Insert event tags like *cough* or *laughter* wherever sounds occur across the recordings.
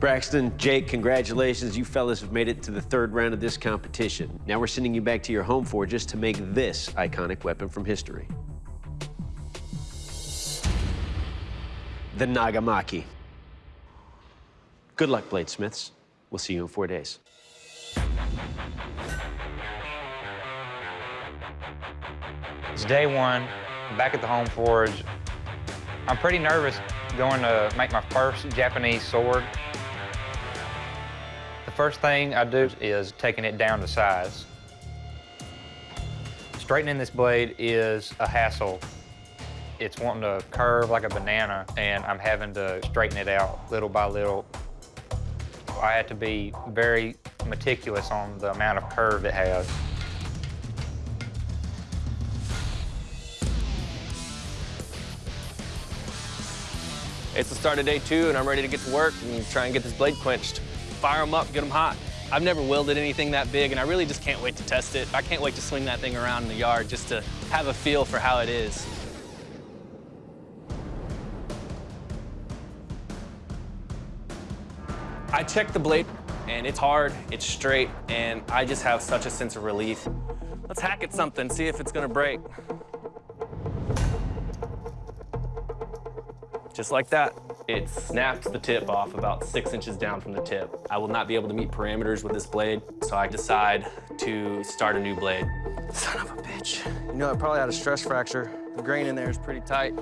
Braxton, Jake, congratulations. You fellas have made it to the third round of this competition. Now we're sending you back to your home forges to make this iconic weapon from history. The Nagamaki. Good luck, bladesmiths. We'll see you in four days. It's day one, back at the home forge. I'm pretty nervous going to make my first Japanese sword. First thing I do is taking it down to size. Straightening this blade is a hassle. It's wanting to curve like a banana, and I'm having to straighten it out little by little. I had to be very meticulous on the amount of curve it has. It's the start of day two, and I'm ready to get to work and try and get this blade quenched. Fire them up, get them hot. I've never welded anything that big, and I really just can't wait to test it. I can't wait to swing that thing around in the yard just to have a feel for how it is. I checked the blade, and it's hard, it's straight, and I just have such a sense of relief. Let's hack at something, see if it's gonna break. Just like that. It snaps the tip off about six inches down from the tip. I will not be able to meet parameters with this blade, so I decide to start a new blade. Son of a bitch. You know, I probably had a stress fracture. The grain in there is pretty tight.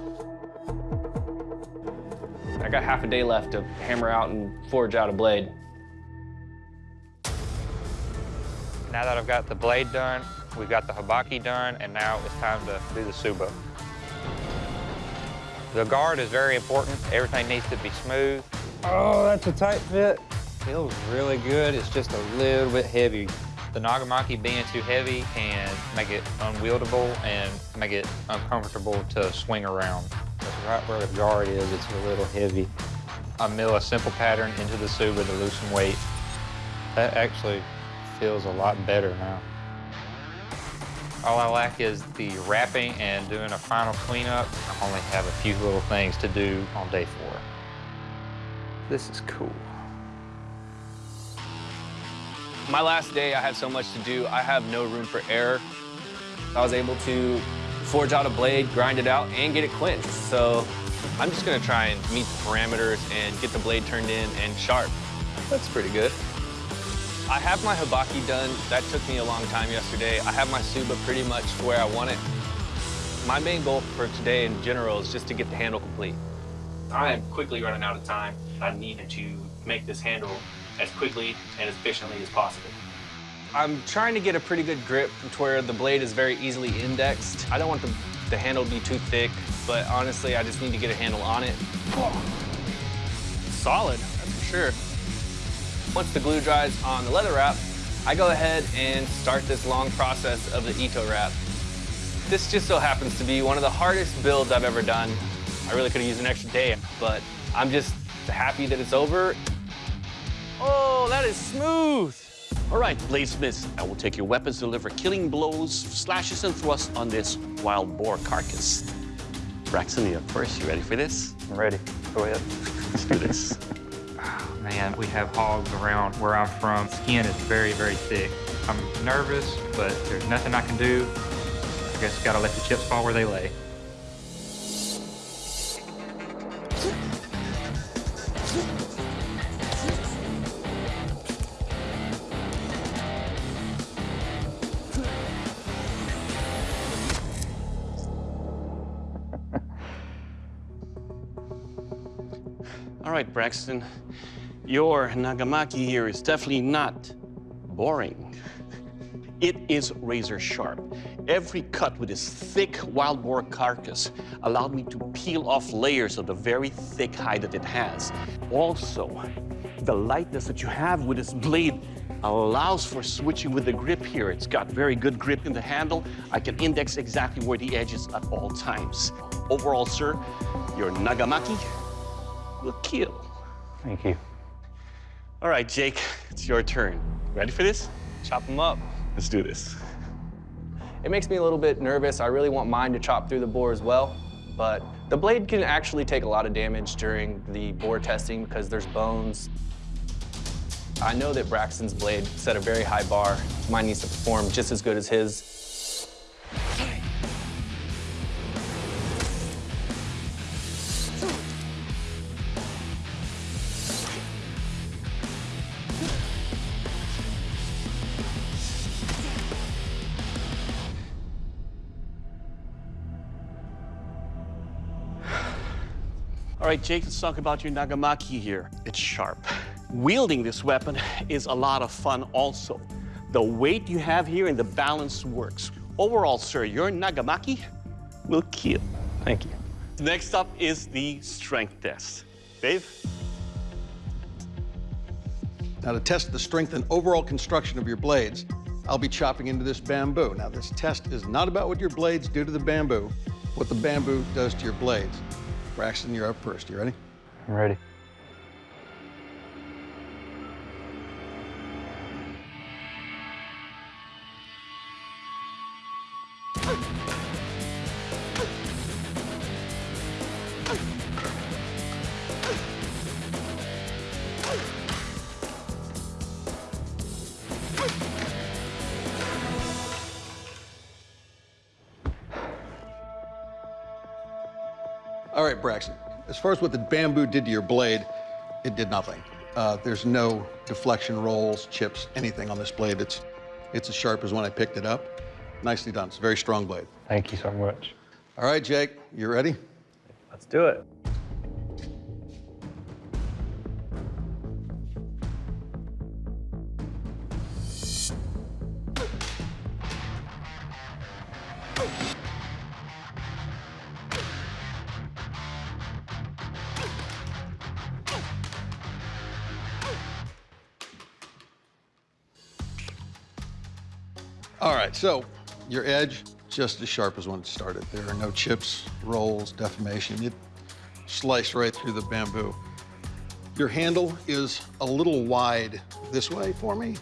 I got half a day left to hammer out and forge out a blade. Now that I've got the blade done, we've got the habaki done, and now it's time to do the tsuba. The guard is very important. Everything needs to be smooth. Oh, that's a tight fit. Feels really good. It's just a little bit heavy. The Nagamaki being too heavy can make it unwieldable and make it uncomfortable to swing around. That's right where the guard is, it's a little heavy. I mill a simple pattern into the tsuba to loosen weight. That actually feels a lot better now. All I lack is the wrapping and doing a final cleanup. I only have a few little things to do on day four. This is cool. My last day, I had so much to do. I have no room for error. I was able to forge out a blade, grind it out, and get it quenched. So I'm just gonna try and meet the parameters and get the blade turned in and sharp. That's pretty good. I have my habaki done. That took me a long time yesterday. I have my tsuba pretty much where I want it. My main goal for today in general is just to get the handle complete. I am quickly running out of time. I need to make this handle as quickly and as efficiently as possible. I'm trying to get a pretty good grip to where the blade is very easily indexed. I don't want the, the handle to be too thick, but honestly, I just need to get a handle on it. Solid, that's for sure. Once the glue dries on the leather wrap, I go ahead and start this long process of the Ito wrap. This just so happens to be one of the hardest builds I've ever done. I really could have used an extra day, but I'm just happy that it's over. Oh, that is smooth. All right, bladesmiths, I will take your weapons to deliver killing blows, slashes, and thrusts on this wild boar carcass. Braxton, you up first. You ready for this? I'm ready. Go ahead. Let's do this. *laughs* Man, we have hogs around where I'm from. Skin is very, very thick. I'm nervous, but there's nothing I can do. I guess gotta let the chips fall where they lay. All right, Braxton. Your Nagamaki here is definitely not boring. It is razor sharp. Every cut with this thick wild boar carcass allowed me to peel off layers of the very thick hide that it has. Also, the lightness that you have with this blade allows for switching with the grip here. It's got very good grip in the handle. I can index exactly where the edge is at all times. Overall, sir, your Nagamaki will kill. Thank you. All right, Jake, it's your turn. Ready for this? Chop them up. Let's do this. It makes me a little bit nervous. I really want mine to chop through the boar as well, but the blade can actually take a lot of damage during the boar testing because there's bones I know that Braxton's blade set a very high bar. Mine needs to perform just as good as his. All right, Jake, let's talk about your Nagamaki here. It's sharp. Wielding this weapon *laughs* is a lot of fun also. The weight you have here and the balance works. Overall, sir, your Nagamaki will kill. Thank you. Next up is the strength test. Dave? Now, to test the strength and overall construction of your blades, I'll be chopping into this bamboo. Now, this test is not about what your blades do to the bamboo, what the bamboo does to your blades. Braxton, you're up first. You ready? I'm ready. Right, Braxton. As far as what the bamboo did to your blade, it did nothing. Uh, there's no deflection rolls, chips, anything on this blade. It's, it's as sharp as when I picked it up. Nicely done. It's a very strong blade. Thank you so much. All right, Jake, you ready? Let's do it. All right, so your edge, just as sharp as when it started. There are no chips, rolls, deformation. It sliced right through the bamboo. Your handle is a little wide this way for me,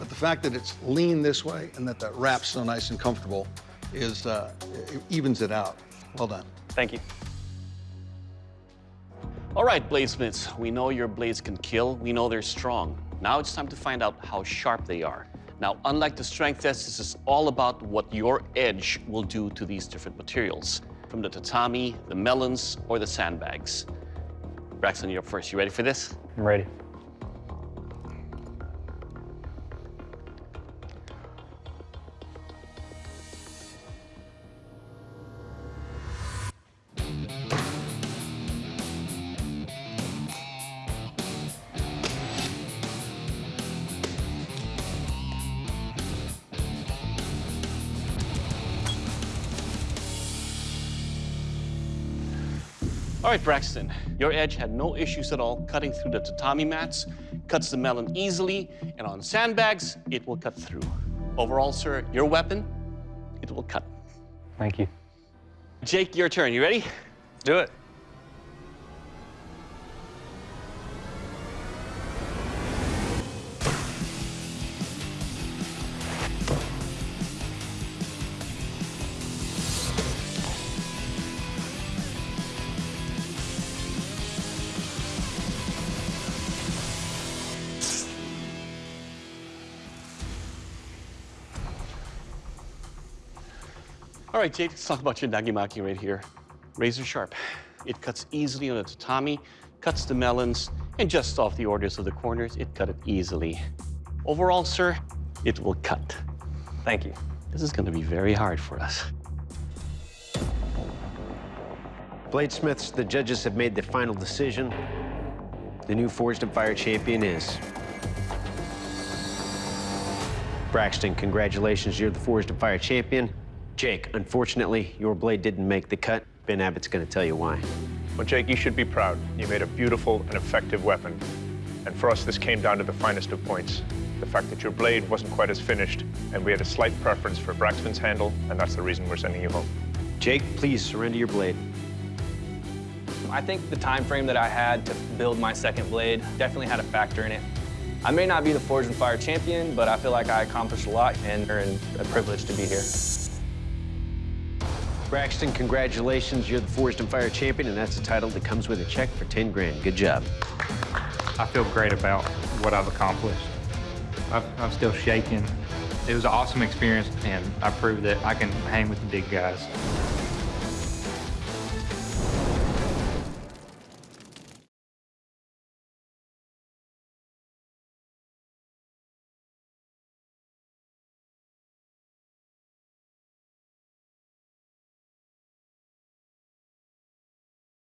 but the fact that it's lean this way and that that wrap's so nice and comfortable is, uh, it evens it out. Well done. Thank you. All right, bladesmiths, we know your blades can kill. We know they're strong. Now it's time to find out how sharp they are. Now, unlike the strength test, this is all about what your edge will do to these different materials, from the tatami, the melons, or the sandbags. Braxton, you're up first. You ready for this? I'm ready. All right, Braxton, your edge had no issues at all cutting through the tatami mats, cuts the melon easily, and on sandbags, it will cut through. Overall, sir, your weapon, it will cut. Thank you. Jake, your turn. You ready? Do it. All right, Jake, let's talk about your Nagamaki right here. Razor sharp. It cuts easily on the tatami, cuts the melons, and just off the orders of the corners, it cut it easily. Overall, sir, it will cut. Thank you. This is gonna be very hard for us. Bladesmiths, the judges have made the final decision. The new Forged in Fire champion is Braxton. Congratulations, you're the Forged in Fire champion. Jake, unfortunately, your blade didn't make the cut. Ben Abbott's going to tell you why. Well, Jake, you should be proud. You made a beautiful and effective weapon. And for us, this came down to the finest of points. The fact that your blade wasn't quite as finished, and we had a slight preference for Braxton's handle, and that's the reason we're sending you home. Jake, please surrender your blade. I think the time frame that I had to build my second blade definitely had a factor in it. I may not be the Forged in Fire champion, but I feel like I accomplished a lot and earned a privilege to be here. Braxton, congratulations. You're the Forged in Fire champion, and that's a title that comes with a check for 10 grand. Good job. I feel great about what I've accomplished. i am still shaking. It was an awesome experience, and I proved that I can hang with the big guys.